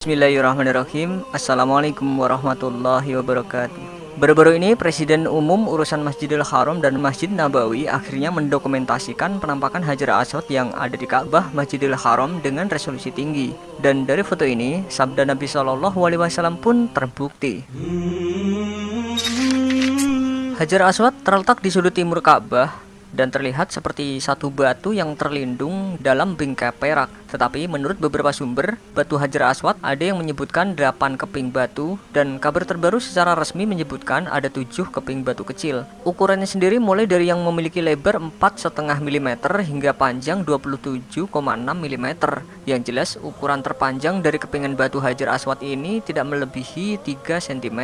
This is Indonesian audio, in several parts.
Bismillahirrahmanirrahim Assalamualaikum warahmatullahi wabarakatuh Baru-baru ini Presiden Umum Urusan Masjidil Haram dan Masjid Nabawi akhirnya mendokumentasikan penampakan Hajar Aswad yang ada di Ka'bah Masjidil Haram dengan resolusi tinggi. Dan dari foto ini, sabda Nabi Wasallam pun terbukti. Hajar Aswad terletak di sudut timur Ka'bah dan terlihat seperti satu batu yang terlindung dalam bingkai perak. Tetapi menurut beberapa sumber, batu Hajar Aswad ada yang menyebutkan 8 keping batu dan kabar terbaru secara resmi menyebutkan ada 7 keping batu kecil. Ukurannya sendiri mulai dari yang memiliki lebar 4,5 mm hingga panjang 27,6 mm. Yang jelas ukuran terpanjang dari kepingan batu Hajar Aswad ini tidak melebihi 3 cm.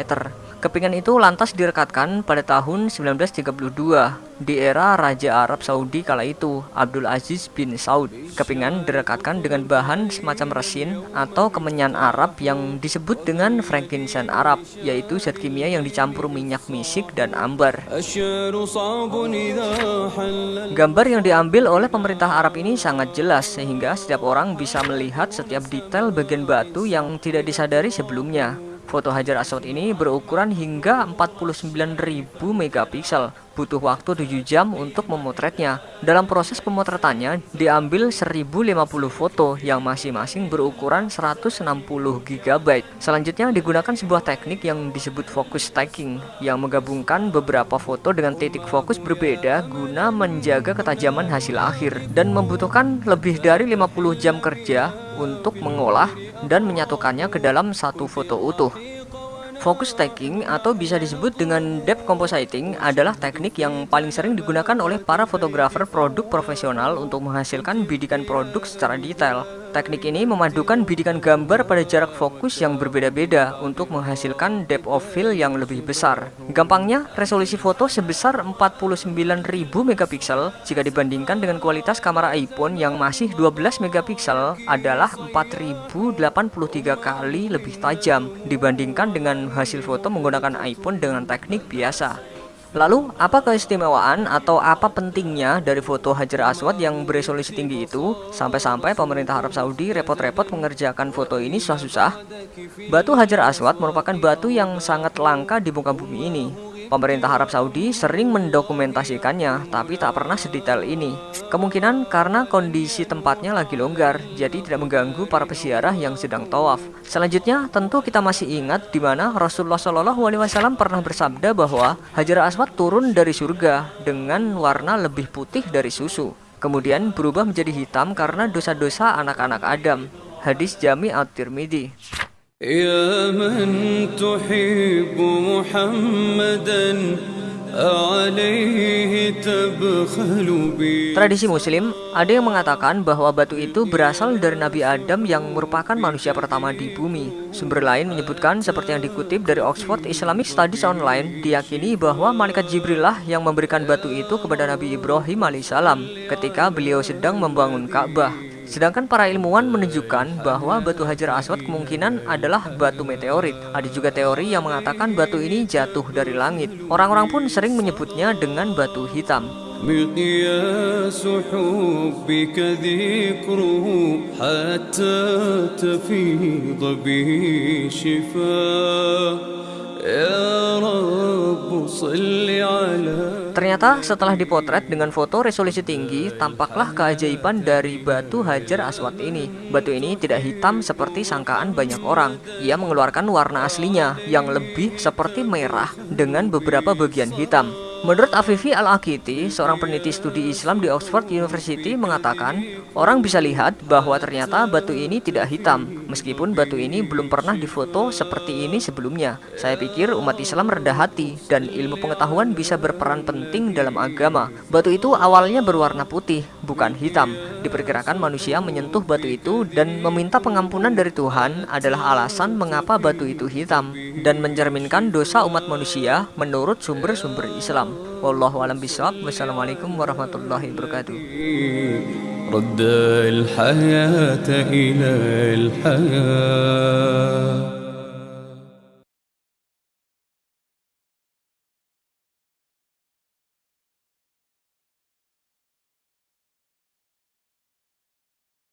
Kepingan itu lantas direkatkan pada tahun 1932 di era Raja Arab Saudi kala itu, Abdul Aziz bin Saud. Kepingan direkatkan dengan bahan semacam resin atau kemenyan Arab yang disebut dengan frankincense Arab, yaitu zat kimia yang dicampur minyak misik dan ambar. Gambar yang diambil oleh pemerintah Arab ini sangat jelas sehingga setiap orang bisa melihat setiap detail bagian batu yang tidak disadari sebelumnya. Foto Hajar Aswad ini berukuran hingga 49.000 megapiksel butuh waktu 7 jam untuk memotretnya. Dalam proses pemotretannya, diambil 1050 foto yang masing-masing berukuran 160 GB. Selanjutnya digunakan sebuah teknik yang disebut focus stacking yang menggabungkan beberapa foto dengan titik fokus berbeda guna menjaga ketajaman hasil akhir dan membutuhkan lebih dari 50 jam kerja untuk mengolah dan menyatukannya ke dalam satu foto utuh. Focus stacking atau bisa disebut dengan depth compositing adalah teknik yang paling sering digunakan oleh para fotografer produk profesional untuk menghasilkan bidikan produk secara detail. Teknik ini memadukan bidikan gambar pada jarak fokus yang berbeda-beda untuk menghasilkan depth of field yang lebih besar. Gampangnya, resolusi foto sebesar 49.000 megapiksel jika dibandingkan dengan kualitas kamera iPhone yang masih 12 megapiksel adalah 4083 kali lebih tajam dibandingkan dengan hasil foto menggunakan iPhone dengan teknik biasa. Lalu, apa keistimewaan atau apa pentingnya dari foto Hajar Aswad yang beresolusi tinggi itu sampai-sampai pemerintah Arab Saudi repot-repot mengerjakan foto ini susah-susah? Batu Hajar Aswad merupakan batu yang sangat langka di muka bumi ini Pemerintah Arab Saudi sering mendokumentasikannya, tapi tak pernah sedetail ini. Kemungkinan karena kondisi tempatnya lagi longgar, jadi tidak mengganggu para peziarah yang sedang tawaf. Selanjutnya, tentu kita masih ingat di mana Rasulullah Shallallahu Alaihi Wasallam pernah bersabda bahwa Hajar Aswad turun dari surga dengan warna lebih putih dari susu. Kemudian berubah menjadi hitam karena dosa-dosa anak-anak Adam. Hadis Jami at-Tirmidzi. يا من تحب محمدا Tradisi muslim, ada yang mengatakan bahwa batu itu berasal dari Nabi Adam yang merupakan manusia pertama di bumi. Sumber lain menyebutkan seperti yang dikutip dari Oxford Islamic Studies Online, diyakini bahwa malaikat Jibril lah yang memberikan batu itu kepada Nabi Ibrahim alaihissalam ketika beliau sedang membangun Ka'bah. Sedangkan para ilmuwan menunjukkan bahwa batu Hajar Aswad kemungkinan adalah batu meteorit. Ada juga teori yang mengatakan batu ini jatuh dari langit. Orang-orang pun sering menyebutnya dengan batu hitam. Ternyata setelah dipotret dengan foto resolusi tinggi, tampaklah keajaiban dari batu Hajar Aswad ini. Batu ini tidak hitam seperti sangkaan banyak orang. Ia mengeluarkan warna aslinya yang lebih seperti merah dengan beberapa bagian hitam. Menurut Afifi Al-Akiti, seorang peneliti studi Islam di Oxford University mengatakan, orang bisa lihat bahwa ternyata batu ini tidak hitam, meskipun batu ini belum pernah difoto seperti ini sebelumnya. Saya pikir umat Islam rendah hati dan ilmu pengetahuan bisa berperan penting dalam agama. Batu itu awalnya berwarna putih, bukan hitam. Diperkirakan manusia menyentuh batu itu dan meminta pengampunan dari Tuhan adalah alasan mengapa batu itu hitam dan mencerminkan dosa umat manusia menurut sumber-sumber Islam Wallahu alam bisawab. Wassalamualaikum warahmatullahi wabarakatuh. رد الحياة إلى الحياة